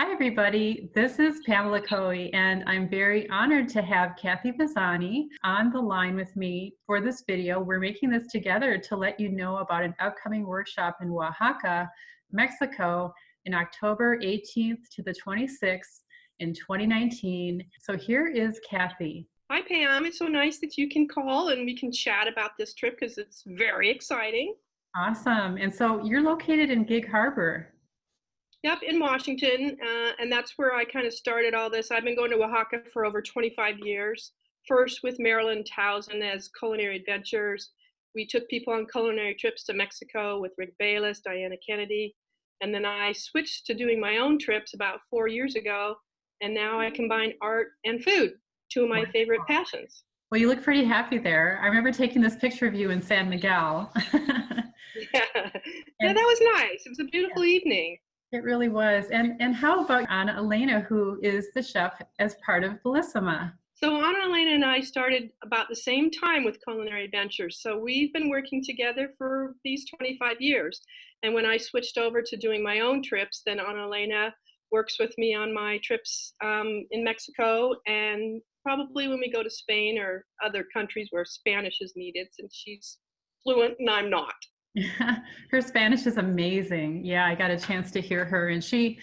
Hi, everybody. This is Pamela Coe, and I'm very honored to have Kathy Pisani on the line with me for this video. We're making this together to let you know about an upcoming workshop in Oaxaca, Mexico, in October 18th to the 26th in 2019. So here is Kathy. Hi, Pam. It's so nice that you can call and we can chat about this trip because it's very exciting. Awesome. And so you're located in Gig Harbor. Yep, in Washington, uh, and that's where I kind of started all this. I've been going to Oaxaca for over 25 years. First with Marilyn Tausend as Culinary Adventures. We took people on culinary trips to Mexico with Rick Bayless, Diana Kennedy, and then I switched to doing my own trips about four years ago, and now I combine art and food, two of my favorite passions. Well, you look pretty happy there. I remember taking this picture of you in San Miguel. yeah. yeah, that was nice. It was a beautiful yeah. evening. It really was. And and how about Anna Elena, who is the chef as part of Bellissima? So Anna Elena and I started about the same time with Culinary Adventures. So we've been working together for these 25 years. And when I switched over to doing my own trips, then Anna Elena works with me on my trips um, in Mexico and probably when we go to Spain or other countries where Spanish is needed, since she's fluent and I'm not. her Spanish is amazing. Yeah, I got a chance to hear her, and she,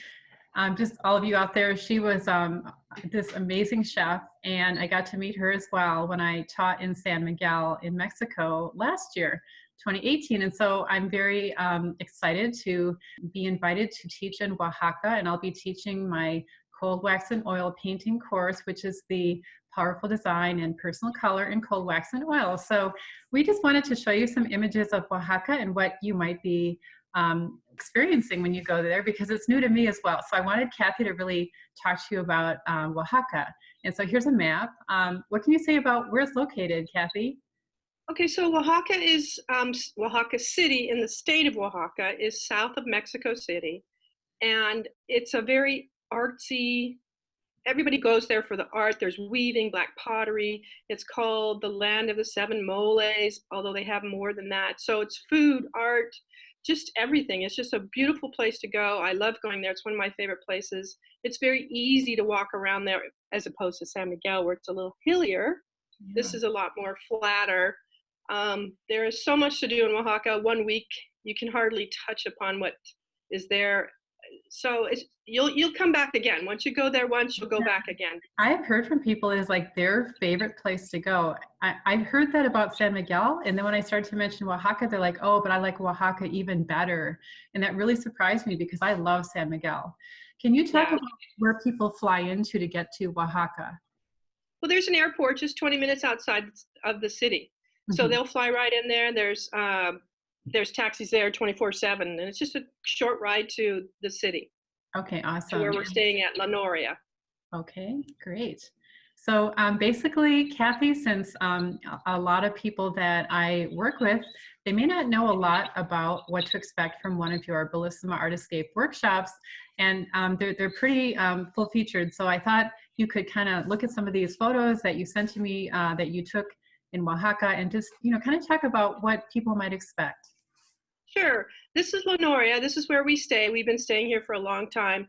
um, just all of you out there, she was um, this amazing chef, and I got to meet her as well when I taught in San Miguel in Mexico last year. 2018 and so I'm very um, excited to be invited to teach in Oaxaca and I'll be teaching my cold wax and oil painting course, which is the powerful design and personal color in cold wax and oil. So we just wanted to show you some images of Oaxaca and what you might be um, experiencing when you go there because it's new to me as well. So I wanted Kathy to really talk to you about um, Oaxaca. And so here's a map. Um, what can you say about where it's located, Kathy? Okay, so Oaxaca is, um, Oaxaca City in the state of Oaxaca is south of Mexico City. And it's a very artsy. Everybody goes there for the art. There's weaving, black pottery. It's called the land of the seven moles, although they have more than that. So it's food, art, just everything. It's just a beautiful place to go. I love going there. It's one of my favorite places. It's very easy to walk around there as opposed to San Miguel, where it's a little hillier. Yeah. This is a lot more flatter. Um, there is so much to do in Oaxaca. One week, you can hardly touch upon what is there so you'll you'll come back again. Once you go there once, you'll go back again. I've heard from people it is like their favorite place to go. I, I heard that about San Miguel, and then when I started to mention Oaxaca, they're like, "Oh, but I like Oaxaca even better," and that really surprised me because I love San Miguel. Can you talk yeah. about where people fly into to get to Oaxaca? Well, there's an airport just 20 minutes outside of the city. So mm-hmm. they'll fly right in there. There's uh, there's taxis there 24 7 and it's just a short ride to the city. Okay awesome where we're staying at la noria. Okay great. So um, basically kathy since um, a lot of people that i work with they may not know a lot about what to expect from one of your bellissima art escape workshops and um, they're, they're pretty um, full featured so i thought you could kind of look at some of these photos that you sent to me uh, that you took in oaxaca and just you know kind of talk about what people might expect Sure. This is La Noria. This is where we stay. We've been staying here for a long time.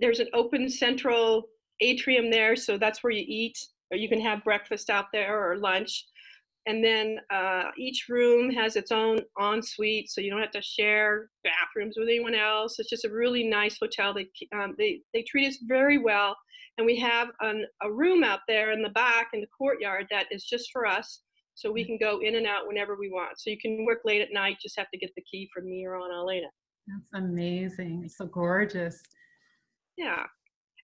There's an open central atrium there, so that's where you eat, or you can have breakfast out there or lunch. And then uh, each room has its own ensuite, so you don't have to share bathrooms with anyone else. It's just a really nice hotel. They um, they they treat us very well, and we have an, a room out there in the back in the courtyard that is just for us so we mm. can go in and out whenever we want. So you can work late at night, just have to get the key from me or Ana Elena. That's amazing. It's so gorgeous. Yeah.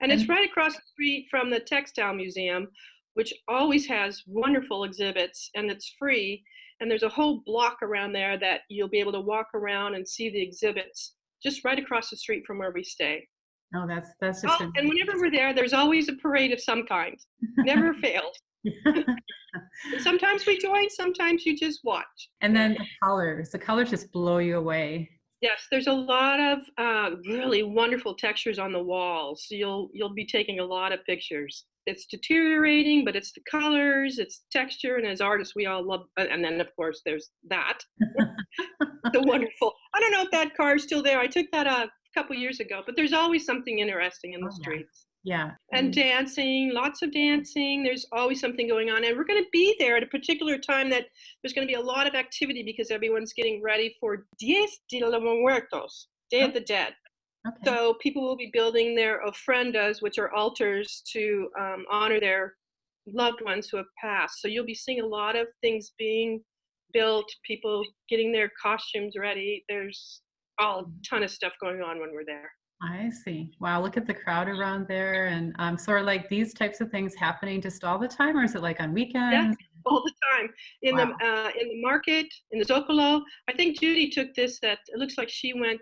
And, and it's right across the street from the Textile Museum, which always has wonderful exhibits and it's free. And there's a whole block around there that you'll be able to walk around and see the exhibits just right across the street from where we stay. Oh, that's that's just. Oh, and whenever we're there, there's always a parade of some kind. Never fails. sometimes we join, sometimes you just watch. And then the colors, the colors just blow you away. Yes, there's a lot of uh, really wonderful textures on the walls. So you'll you'll be taking a lot of pictures. It's deteriorating, but it's the colors, it's texture, and as artists, we all love. And then of course there's that, the wonderful. I don't know if that car is still there. I took that a couple years ago, but there's always something interesting in the Oh, streets. Yeah. And Mm. dancing, lots of dancing. There's always something going on. And we're going to be there at a particular time that there's going to be a lot of activity because everyone's getting ready for Día de los Muertos, Day of the Dead. Okay. So people will be building their ofrendas, which are altars to um, honor their loved ones who have passed. So you'll be seeing a lot of things being built, people getting their costumes ready. There's all a ton of stuff going on when we're there. I see. Wow, look at the crowd around there. And um, so are like these types of things happening just all the time, or is it like on weekends? all the time in Wow. the uh, in the market in the Zocalo. I think Judy took this. That it looks like she went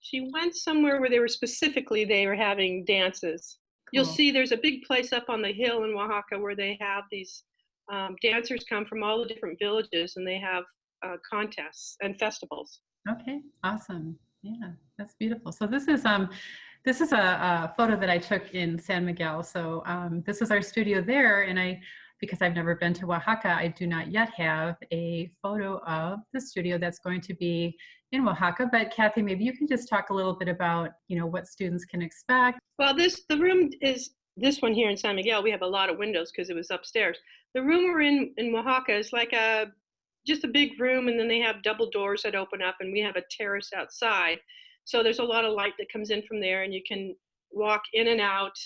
she went somewhere where they were specifically they were having dances. You'll see there's a big place up on the hill in Oaxaca where they have these um, dancers come from all the different villages and they have uh, contests and festivals. Okay, awesome. Yeah, that's beautiful. So this is um, this is a, a photo that I took in San Miguel. So um, this is our studio there, and I, because I've never been to Oaxaca, I do not yet have a photo of the studio that's going to be in Oaxaca. But Kathy, maybe you can just talk a little bit about, you know, what students can expect. Well, this the room is this one here in San Miguel. We have a lot of windows because it was upstairs. The room we're in in Oaxaca is like a just a big room, and then they have double doors that open up, and we have a terrace outside. So there's a lot of light that comes in from there, and you can walk in and out.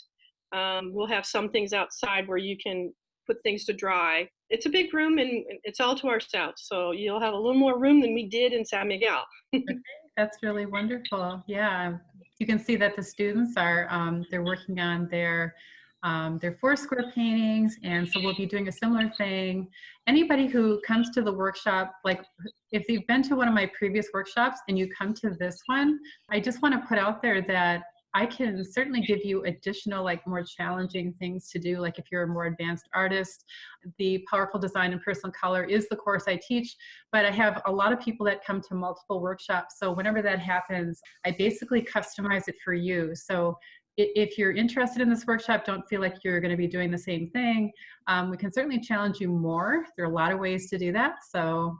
Um, we'll have some things outside where you can put things to dry. It's a big room, and it's all to ourselves. So you'll have a little more room than we did in San Miguel. That's really wonderful. Yeah, you can see that the students are um, they're working on their um, their four square paintings, and so we'll be doing a similar thing. Anybody who comes to the workshop, like if you've been to one of my previous workshops and you come to this one, I just want to put out there that I can certainly give you additional, like more challenging things to do. Like if you're a more advanced artist, the powerful design and personal color is the course I teach but I have a lot of people that come to multiple workshops. So whenever that happens, I basically customize it for you. So if you're interested in this workshop, don't feel like you're going to be doing the same thing. Um, we can certainly challenge you more. There are a lot of ways to do that. So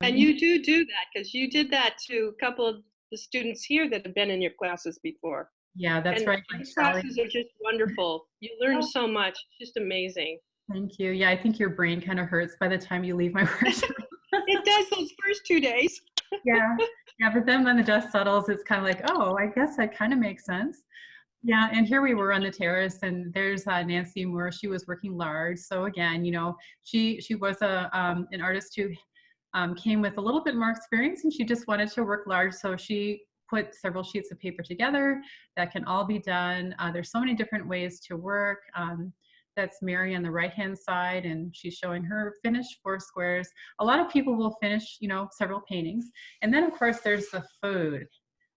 And you do do that because you did that to a couple of the students here that have been in your classes before. yeah, that's and right. like These Charlie. classes are just wonderful. You learn Oh. so much. It's just amazing. Thank you. Yeah, I think your brain kind of hurts by the time you leave my workshop. It does those first two days. yeah yeah but then when the dust settles it's kind of like oh i guess that kind of makes sense yeah and here we were on the terrace and there's uh, nancy moore she was working large so again you know she she was a um, an artist who um, came with a little bit more experience and she just wanted to work large so she put several sheets of paper together that can all be done uh, there's so many different ways to work um, that's Mary on the right hand side and she's showing her finished four squares a lot of people will finish, you know, several paintings. And then of course there's the food.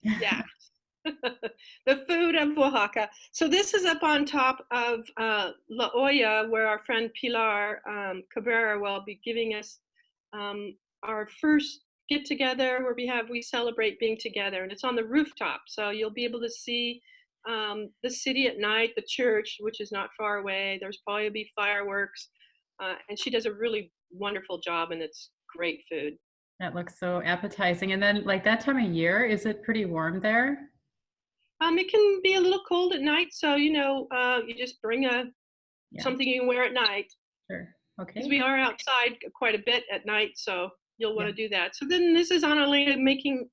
Yeah. the food of Oaxaca. So this is up on top of uh, La Olla, where our friend Pilar um, Cabrera will be giving us um, our first get together where we have we celebrate being together, and it's on the rooftop. So you'll be able to see um, the city at night, the church, which is not far away. There's probably be fireworks, uh, and she does a really wonderful job, and it's great food. That looks so appetizing. And then like that time of year, is it pretty warm there? Um, it can be a little cold at night, so you know, uh, you just bring a Yeah. something you can wear at night Sure. Okay. because we are outside quite a bit at night, so you'll want to do that. So then this is Ana Elena making.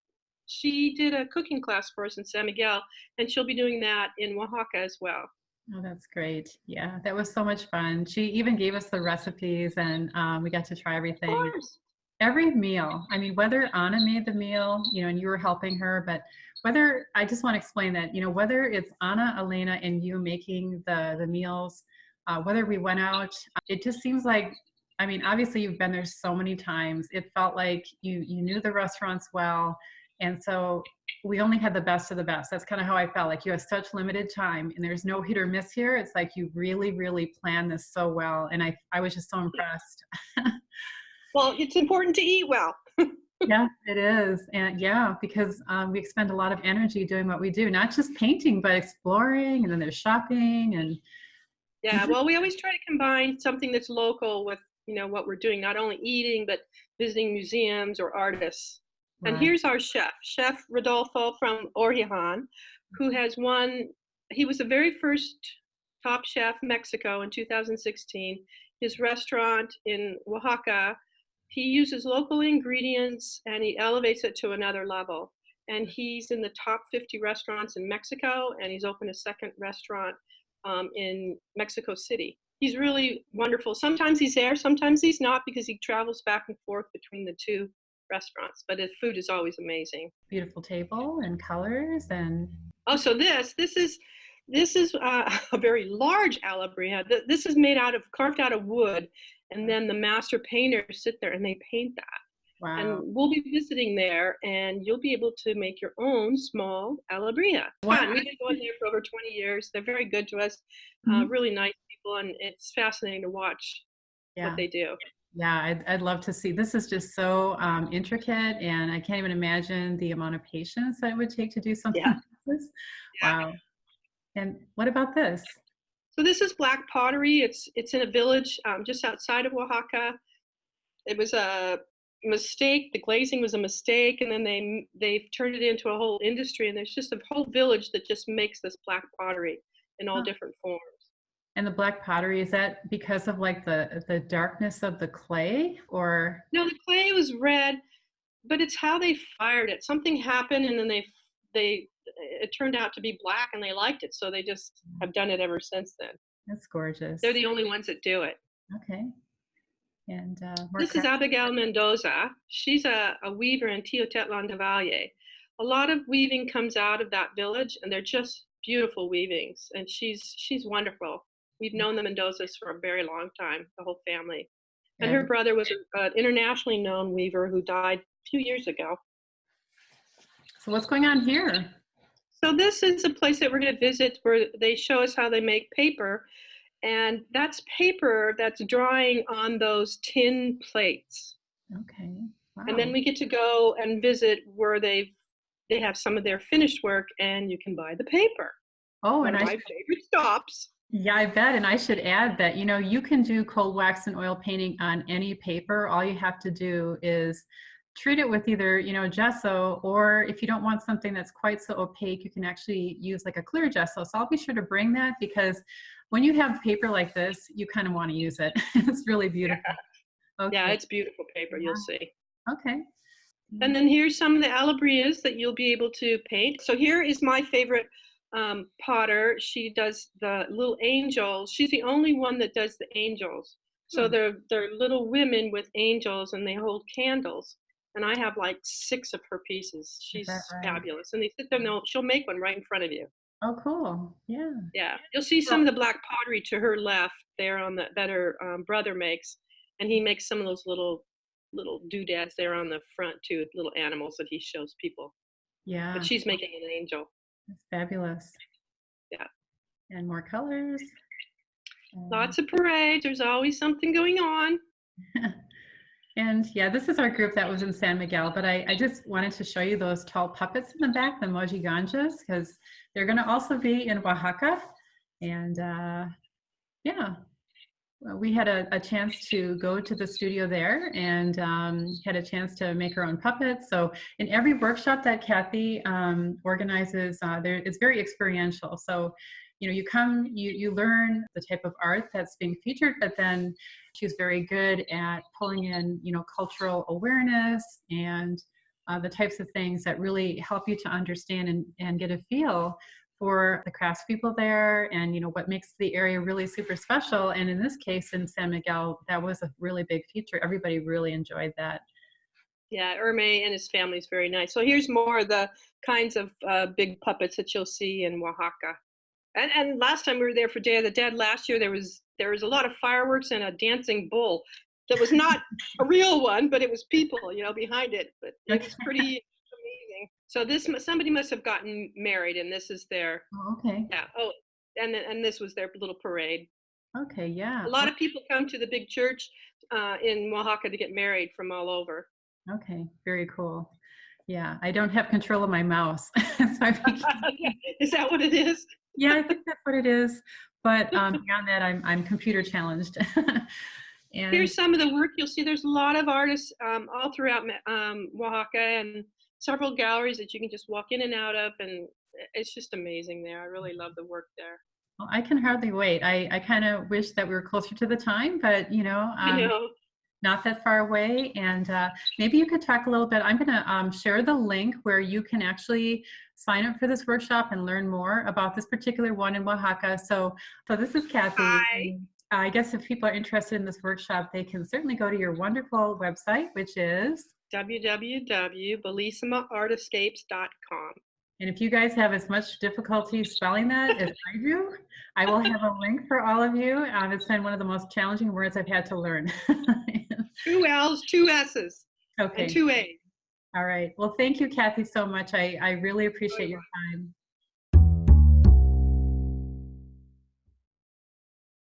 She did a cooking class for us in San Miguel, and she'll be doing that in Oaxaca as well. Oh, that's great. Yeah, that was so much fun. She even gave us the recipes and um, we got to try everything. Of course. Every meal i mean whether anna made the meal you know and you were helping her but whether i just want to explain that you know whether it's anna elena and you making the the meals uh, whether we went out it just seems like i mean obviously you've been there so many times. It felt like you you knew the restaurants well and so we only had the best of the best. That's kind of how i felt like you have such limited time and there's no hit or miss here. It's like you really really planned this so well and i i was just so impressed Well, it's important to eat well. yeah, it is. And yeah, because um, we expend a lot of energy doing what we do, not just painting, but exploring, and then there's shopping and Yeah, well, we always try to combine something that's local with you know what we're doing, not only eating but visiting museums or artists. And Wow. here's our chef, Chef Rodolfo from Origen, who has won, he was the very first top chef Mexico in 2016. His restaurant in Oaxaca, he uses local ingredients and he elevates it to another level. And he's in the top 50 restaurants in Mexico, and he's opened a second restaurant um, in Mexico City. He's really wonderful. Sometimes he's there, sometimes he's not because he travels back and forth between the two restaurants, but his food is always amazing. Beautiful table and colors and Oh, so this this is this is uh, a very large alebrije. Th- This is made out of carved out of wood, and then the master painters sit there and they paint that. wow. And we'll be visiting there, and you'll be able to make your own small alebrije. Wow. Fun. We've been going there for over 20 years. They're very good to us. Uh, Mhm. really nice people, and it's fascinating to watch yeah. what they do. Yeah, I'd, I'd love to see. This is just so um, intricate, and I can't even imagine the amount of patience that it would take to do something Yeah. like this. Yeah. Wow. And what about this? So this is black pottery. It's it's in a village um, just outside of Oaxaca. It was a mistake. The glazing was a mistake, and then they they've turned it into a whole industry. And there's just a whole village that just makes this black pottery in all Huh. different forms. And the black pottery is that because of like the the darkness of the clay, or No, the clay was red, but it's how they fired it. Something happened, and then they they it turned out to be black, and they liked it, so they just have done it ever since then. that's gorgeous. They're the only ones that do it. okay. And uh, This is Abigail Mendoza. She's a, a weaver in Teotitlán de Valle. A lot of weaving comes out of that village, and they're just beautiful weavings. And she's she's wonderful. We've known the Mendozas for a very long time, the whole family. And her brother was an internationally known weaver who died a few years ago. so what's going on here? So this is a place that we're going to visit where they show us how they make paper, and that's paper that's drying on those tin plates. Okay. Wow. and then we get to go and visit where they've they have some of their finished work and you can buy the paper oh, one and I my favorite stops Yeah, I bet. And I should add that, you know, you can do cold wax and oil painting on any paper. All you have to do is treat it with either, you know, gesso, or if you don't want something that's quite so opaque, you can actually use like a clear gesso. So I'll be sure to bring that because when you have paper like this, you kind of want to use it. it's really beautiful. Okay. yeah it's beautiful paper you'll see okay. and then here's some of the alebrijes that you'll be able to paint so here is my favorite um, potter she does the little angels she's the only one that does the angels so Hmm. they're they're little women with angels and they hold candles and i have like six of her pieces she's right? fabulous and they sit there and they'll- she'll make one right in front of you Oh, cool. Yeah. Yeah, you'll see some of the black pottery to her left there on the that her um, brother makes, and he makes some of those little little doodads there on the front too, little animals that he shows people. Yeah. But she's making an angel. That's fabulous. Yeah. And more colors. Lots of parades. There's always something going on. And yeah, this is our group that was in San Miguel, but I, I just wanted to show you those tall puppets in the back, the mojigangas, because they're going to also be in Oaxaca. And uh, yeah, well, we had a, a chance to go to the studio there and um, had a chance to make our own puppets. So in every workshop that Kathy um, organizes, uh, there it's very experiential. So you know, you come, you you learn the type of art that's being featured, but then she's very good at pulling in, you know, cultural awareness and uh, the types of things that really help you to understand and, and get a feel for the craftspeople there and you know what makes the area really super special and in this case in san miguel that was a really big feature everybody really enjoyed that Yeah, Erme and his family is very nice. So here's more of the kinds of uh, big puppets that you'll see in Oaxaca. And and last time we were there for Day of the Dead last year, there was there was a lot of fireworks and a dancing bull. That was not a real one, but it was people, you know, behind it. But it was pretty amazing. So this somebody must have gotten married, and this is their oh, okay yeah. Oh, and and this was their little parade. okay yeah A lot of people come to the big church uh, in Oaxaca to get married from all over. okay very cool yeah i don't have control of my mouse so is that what it is? Yeah, I think that's what it is. But um, beyond that, I'm I'm computer challenged. And Here's some of the work you'll see. There's a lot of artists um, all throughout um, Oaxaca and several galleries that you can just walk in and out of, and it's just amazing there. I really love the work there. well, I can hardly wait. I, I kind of wish that we were closer to the time, but you know, um, know. not that far away. And uh, maybe you could talk a little bit. I'm going to um, share the link where you can actually sign up for this workshop and learn more about this particular one in Oaxaca. So, so this is Kathy. Hi. I guess if people are interested in this workshop, they can certainly go to your wonderful website, which is. www.bellissimaartscapes.com. And if you guys have as much difficulty spelling that as I do, I will have a link for all of you. Um, it's been one of the most challenging words I've had to learn. Two L's, two S's, okay. and two A's. All right. Well, thank you, Kathy, so much. I, I really appreciate your time.